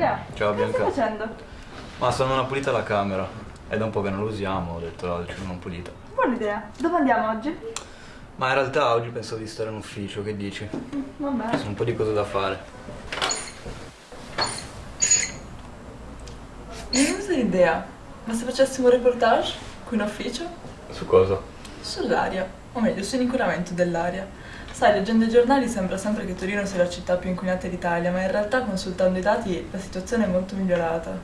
Ciao Che stai Bianca. facendo? Ma sono una pulita la camera. È da un po' che non la usiamo, ho detto la facciamo una pulita. Buona idea. Dove andiamo oggi? Ma in realtà oggi pensavo di stare in ufficio, che dici? Ci Vabbè. sono un po' di cose da fare. Mi è venuta l'idea, ma se facessimo un reportage qui in ufficio? Su cosa? Sull'aria, o meglio, sull'inquinamento dell'aria. Sai, leggendo i giornali sembra sempre che Torino sia la città più inquinata d'Italia, ma in realtà consultando i dati la situazione è molto migliorata.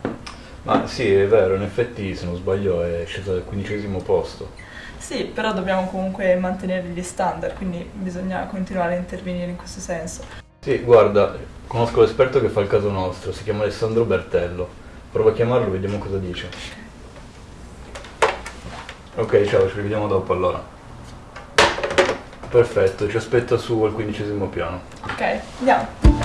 Ma sì, è vero, in effetti se non sbaglio è scesa al quindicesimo posto. Sì, però dobbiamo comunque mantenere gli standard, quindi bisogna continuare a intervenire in questo senso. Sì, guarda, conosco l'esperto che fa il caso nostro, si chiama Alessandro Bertello. Prova a chiamarlo, vediamo cosa dice. Ok, ciao, ci rivediamo dopo allora. Perfetto, ci aspetta su al quindicesimo piano. Ok, andiamo.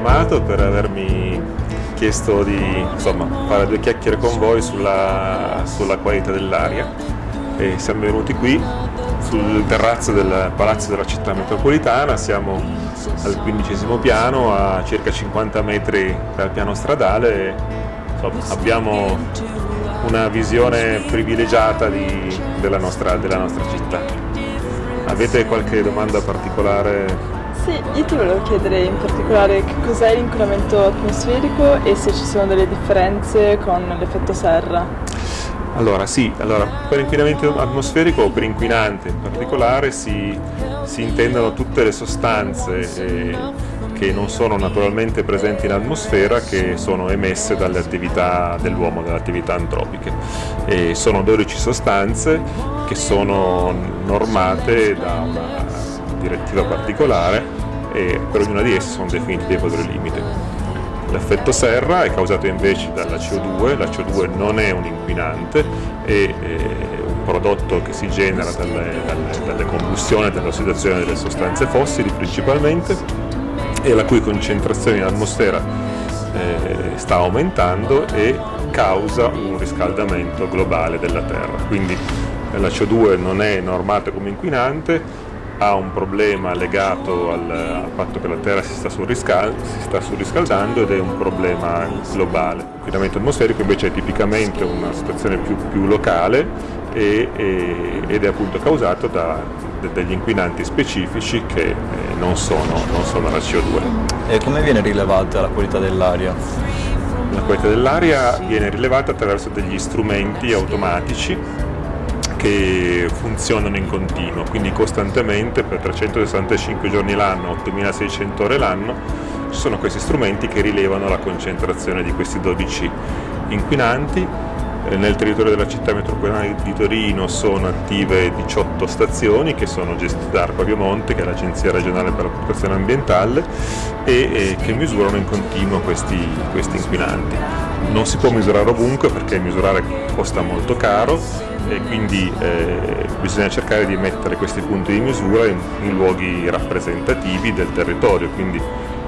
Chiamato, per avermi chiesto di insomma, fare due chiacchiere con voi sulla, sulla qualità dell'aria. E siamo venuti qui sul terrazzo del Palazzo della Città Metropolitana, siamo al quindicesimo piano a circa 50 metri dal piano stradale e insomma, abbiamo una visione privilegiata di- della, nostra, della nostra città. Avete qualche domanda particolare Sì, io ti volevo chiedere in particolare che cos'è l'inquinamento atmosferico e se ci sono delle differenze con l'effetto serra. Allora sì, allora, per inquinamento atmosferico o per inquinante in particolare si, si intendono tutte le sostanze eh, che non sono naturalmente presenti in atmosfera che sono emesse dalle attività dell'uomo, dalle attività antropiche. E sono 12 sostanze che sono normate da una direttiva particolare e per ognuna di esse sono definiti dei valori limite. L'effetto serra è causato invece dalla CO2, la CO2 non è un inquinante, è eh, un prodotto che si genera dalle, dalle, dalle combustioni e dall'ossidazione delle sostanze fossili principalmente e la cui concentrazione in atmosfera eh, sta aumentando e causa un riscaldamento globale della Terra. Quindi eh, la CO2 non è normata come inquinante, ha un problema legato al, al fatto che la Terra si sta, surriscal- si sta surriscaldando ed è un problema globale. L'inquinamento atmosferico invece è tipicamente una situazione più, più locale e- e- ed è appunto causato da de- degli inquinanti specifici che eh, non, sono, non sono la CO2. E come viene rilevata la qualità dell'aria? La qualità dell'aria viene rilevata attraverso degli strumenti automatici che funzionano in continuo, quindi costantemente per 365 giorni l'anno, 8600 ore l'anno, ci sono questi strumenti che rilevano la concentrazione di questi 12 inquinanti. Eh, Nel territorio della città metropolitana di Torino sono attive 18 stazioni che sono gestite da Arpa Piemonte, che è l'Agenzia regionale per la protezione ambientale, e che misurano in continuo questi, questi inquinanti. Non si può misurare ovunque perché misurare costa molto caro e quindi eh, bisogna cercare di mettere questi punti di misura in, in luoghi rappresentativi del territorio, quindi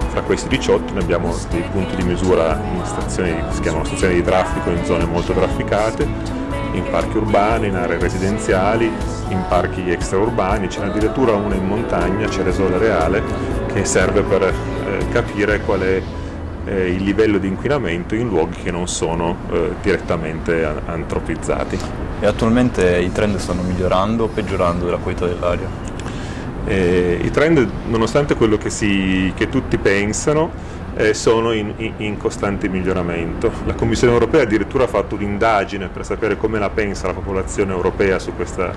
fra questi 18 ne abbiamo dei punti di misura in stazioni, si chiamano stazioni di traffico in zone molto trafficate, in parchi urbani, in aree residenziali, in parchi extraurbani, c'è addirittura una in montagna, Ceresole Reale, che serve per eh, capire qual è eh, il livello di inquinamento in luoghi che non sono eh, direttamente antropizzati. E attualmente i trend stanno migliorando o peggiorando della qualità dell'aria? Eh, I trend, nonostante quello che, si- che tutti pensano, eh, sono in, in- in costante miglioramento. La Commissione europea addirittura ha fatto un'indagine per sapere come la pensa la popolazione europea su questa,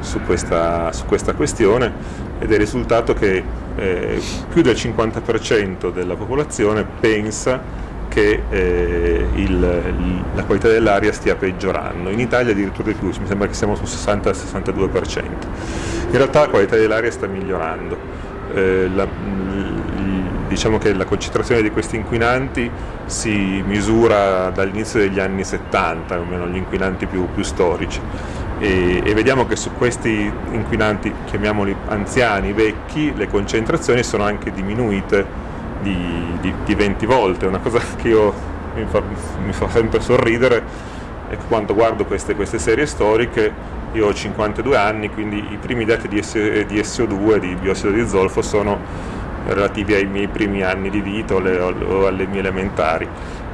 su questa- su questa questione ed è risultato che eh, più del 50% della popolazione pensa che eh, il- la qualità dell'aria stia peggiorando. In Italia addirittura di più, mi sembra che siamo sul 60-62%. In realtà la qualità dell'aria sta migliorando. Eh, la- diciamo che la concentrazione di questi inquinanti si misura dall'inizio degli anni 70, almeno gli inquinanti più, più storici. E, e, vediamo che su questi inquinanti, chiamiamoli anziani, vecchi, le concentrazioni sono anche diminuite di, di, di 20 volte, una cosa che io, mi, fa, mi fa sempre sorridere e quando guardo queste, queste, serie storiche io ho 52 anni quindi i primi dati di, SO2 di biossido di zolfo sono relativi ai miei primi anni di vita o, le, o alle mie elementari.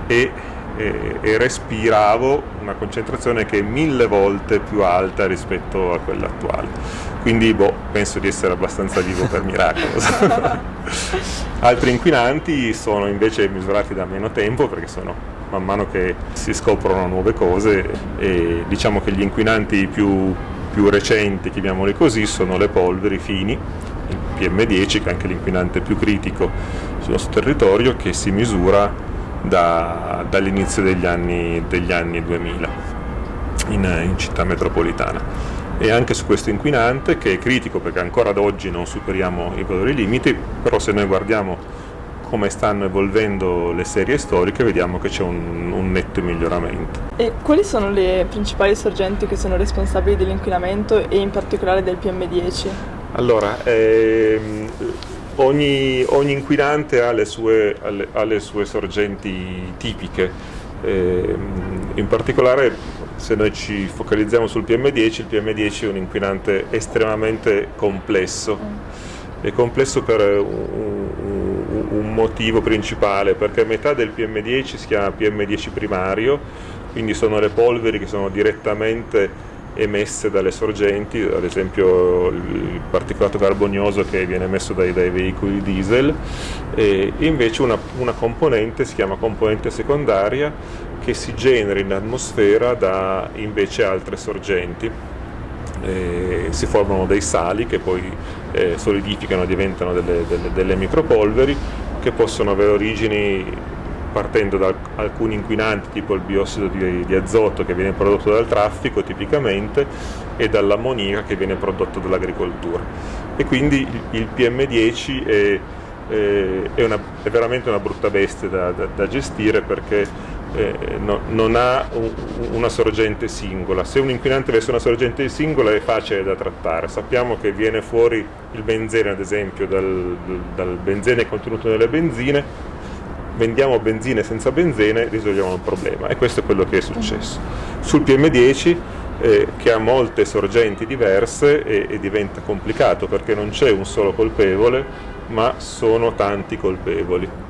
E, e, e, respiravo una concentrazione che è mille volte più alta rispetto a quella attuale. Quindi boh, penso di essere abbastanza vivo per miracolo. Altri inquinanti sono invece misurati da meno tempo perché sono man mano che si scoprono nuove cose e diciamo che gli inquinanti più, più recenti, chiamiamoli così, sono le polveri fini, il PM10 che è anche l'inquinante più critico sul nostro territorio che si misura da, dall'inizio degli anni, degli anni 2000 in, in città metropolitana e anche su questo inquinante che è critico perché ancora ad oggi non superiamo i valori limiti, però se noi guardiamo come stanno evolvendo le serie storiche vediamo che c'è un, un, netto miglioramento. E quali sono le principali sorgenti che sono responsabili dell'inquinamento e in particolare del PM10? Allora, ehm, ogni, ogni, inquinante ha le sue, ha le sue sorgenti tipiche, eh, in particolare se noi ci focalizziamo sul PM10, il PM10 è un inquinante estremamente complesso. È complesso per un, un motivo principale, perché metà del PM10 si chiama PM10 primario, quindi sono le polveri che sono direttamente emesse dalle sorgenti, ad esempio il particolato carbonioso che viene emesso dai, dai veicoli diesel, e invece una, una, componente si chiama componente secondaria che si genera in atmosfera da invece altre sorgenti. E si formano dei sali che poi eh, solidificano e diventano delle, delle, delle micropolveri che possono avere origini partendo da alcuni inquinanti tipo il biossido di, di, azoto che viene prodotto dal traffico tipicamente e dall'ammoniaca che viene prodotto dall'agricoltura. E quindi il, il PM10 è, è, una, è, veramente una brutta bestia da, da, da gestire perché eh, no, non ha un, una sorgente singola. Se un inquinante avesse una sorgente singola è facile da trattare. Sappiamo che viene fuori il benzene, ad esempio, dal, dal benzene contenuto nelle benzine, vendiamo benzine senza benzene, risolviamo il problema e questo è quello che è successo. Sul PM10 eh, che ha molte sorgenti diverse e, e diventa complicato perché non c'è un solo colpevole ma sono tanti colpevoli